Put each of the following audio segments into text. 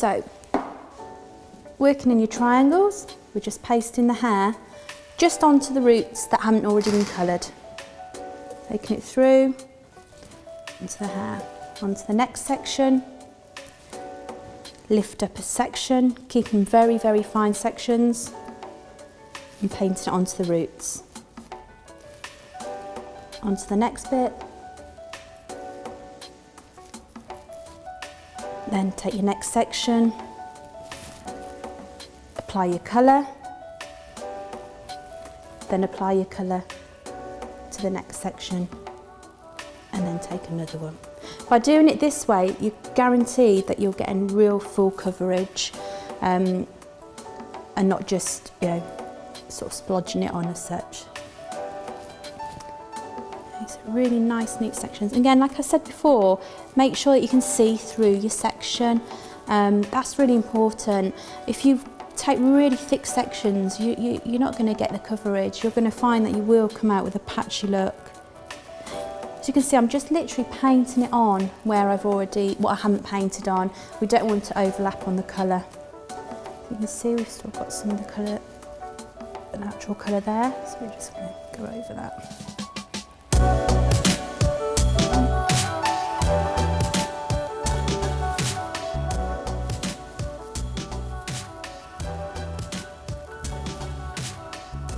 So, working in your triangles, we're just pasting the hair just onto the roots that haven't already been coloured. Taking it through, into the hair, onto the next section, lift up a section, keeping very, very fine sections, and painting it onto the roots. Onto the next bit, then take your next section, apply your colour, then apply your colour to the next section and then take another one. By doing it this way, you guarantee that you're getting real full coverage um, and not just, you know, sort of splodging it on as such. So really nice, neat sections. Again, like I said before, make sure that you can see through your section. Um, that's really important. If you take really thick sections, you, you, you're not going to get the coverage. You're going to find that you will come out with a patchy look. As you can see, I'm just literally painting it on where I've already, what I haven't painted on. We don't want to overlap on the colour. You can see we've still got some of the colour, the natural colour there, so we're just going to go over that.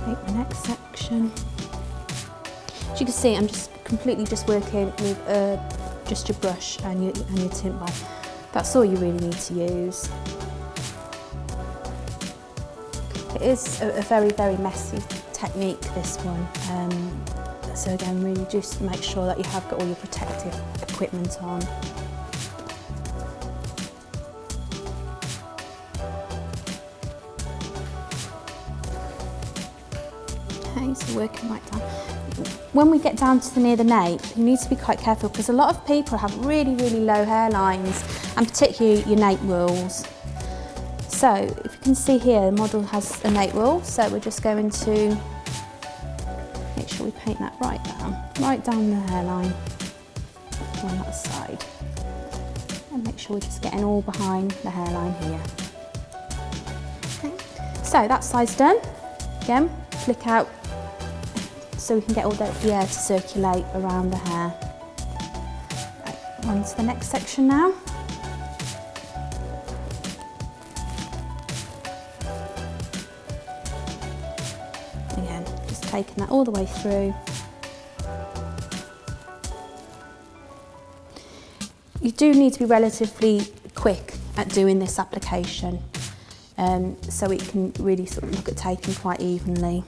Take the next section. As you can see, I'm just completely just working with uh, just your brush and your, and your tint bar. That's all you really need to use. It is a, a very, very messy technique, this one. Um, so again, really just make sure that you have got all your protective equipment on. Okay, so working right down. When we get down to the near the nape, you need to be quite careful because a lot of people have really, really low hairlines and particularly your nape whorls. So if you can see here, the model has a nape whorl, so we're just going to make sure we paint that right down, right down the hairline on that side. And make sure we're just getting all behind the hairline here. Okay. So that side's done. Again, flick out so we can get all the, air to circulate around the hair. Right, on to the next section now. Taking that all the way through. You do need to be relatively quick at doing this application um, so it can really sort of look at taking quite evenly.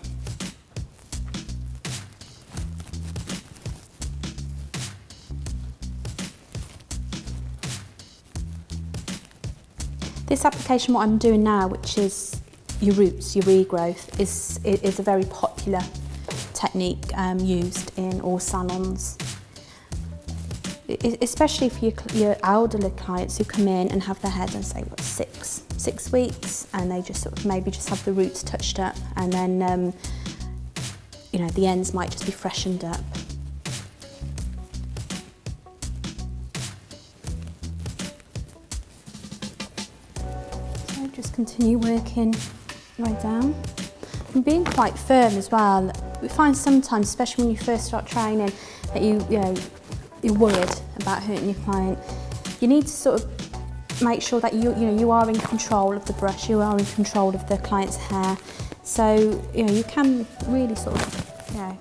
This application, what I'm doing now, which is your roots, your regrowth, is, is a very popular technique um, used in all salons. Especially for your, your elderly clients who come in and have their hair done, say, what, six, six weeks, and they just sort of maybe just have the roots touched up, and then, um, you know, the ends might just be freshened up. So just continue working right down. And being quite firm as well. We find sometimes, especially when you first start training, that you, you know, you're worried about hurting your client. You need to sort of make sure that you, you know, you are in control of the brush, you are in control of the client's hair. So, you know, you can really sort of, you know,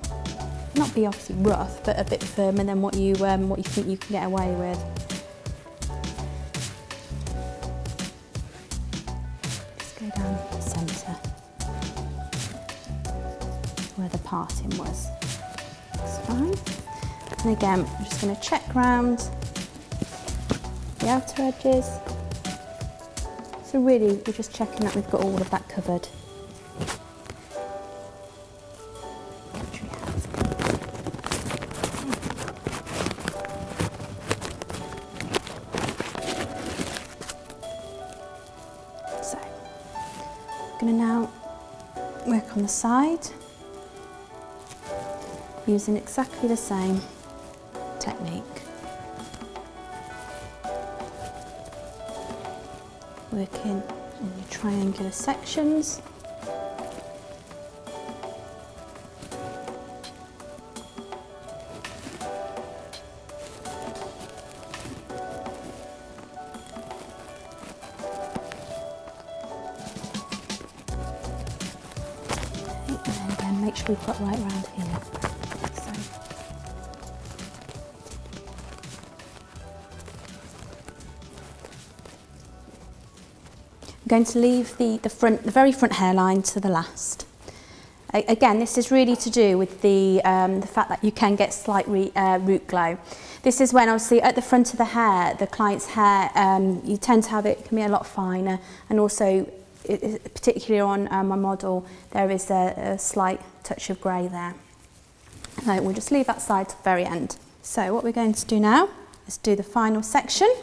not be obviously rough, but a bit firmer than what you, um, what you think you can get away with. Parting was. That's fine. And again, I'm just going to check round the outer edges. So really, we're just checking that we've got all of that covered. So, I'm going to now work on the side using exactly the same technique. working in your triangular sections. Make sure we've got right round here. I'm going to leave the, the, front, the very front hairline to the last. Again, this is really to do with the, um, the fact that you can get slight re uh, root glow. This is when obviously at the front of the hair, the client's hair, um, you tend to have it, can be a lot finer and also it, particularly on uh, my model, there is a, a slight touch of grey there. So we'll just leave that side to the very end. So what we're going to do now is do the final section.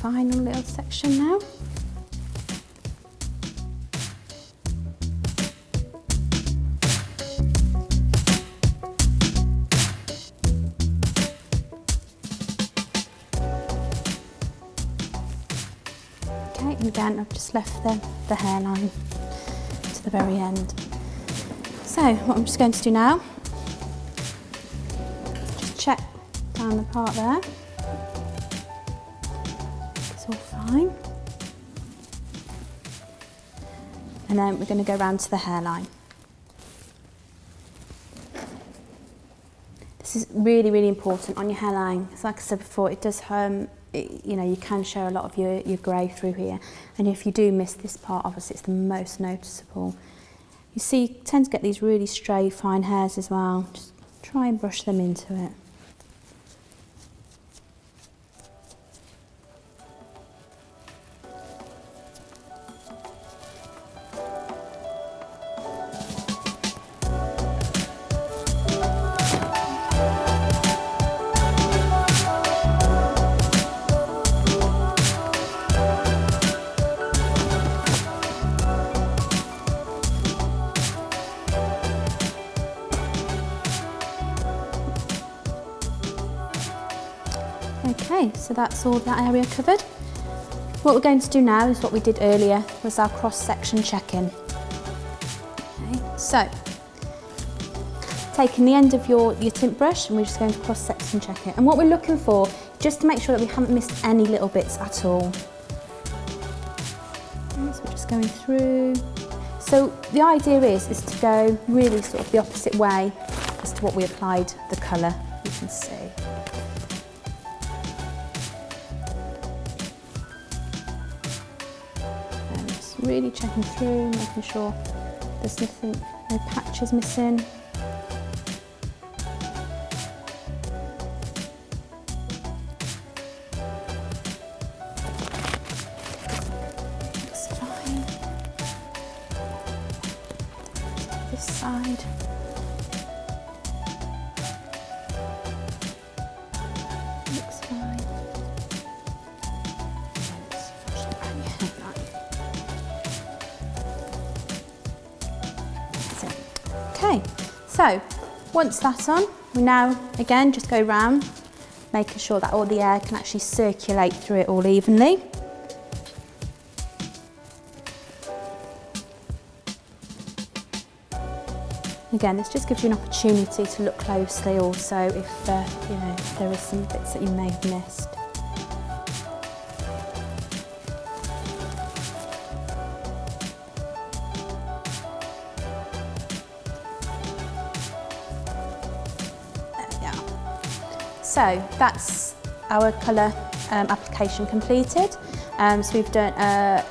Final little section now. Okay, and again I've just left the, the hairline to the very end. So what I'm just going to do now, just check down the part there. Fine. And then we're going to go round to the hairline. This is really, really important on your hairline. So like I said before, it does, um, it, you know, you can show a lot of your, your grey through here. And if you do miss this part, obviously it's the most noticeable. You see, you tend to get these really stray, fine hairs as well. Just try and brush them into it. So that's all that area covered. What we're going to do now is what we did earlier, was our cross-section check-in. Okay, so, taking the end of your, your tint brush and we're just going to cross-section check it. And what we're looking for, just to make sure that we haven't missed any little bits at all. Okay, so we're just going through. So the idea is, is to go really sort of the opposite way as to what we applied the colour, you can see. really checking through, making sure there's nothing, no patches missing, so once that's on, we now again just go round, making sure that all the air can actually circulate through it all evenly. Again, this just gives you an opportunity to look closely also if, uh, you know, there are some bits that you may have missed. So that's our colour um, application completed. Um, so we've done a,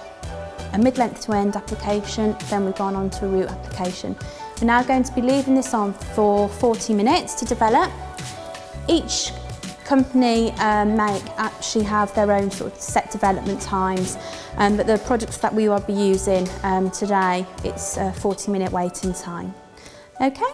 a mid-length to end application, then we've gone on to a root application. We're now going to be leaving this on for 40 minutes to develop. Each company um, make actually have their own sort of set development times, um, but the products that we will be using um, today, it's a 40 minute waiting time. Okay?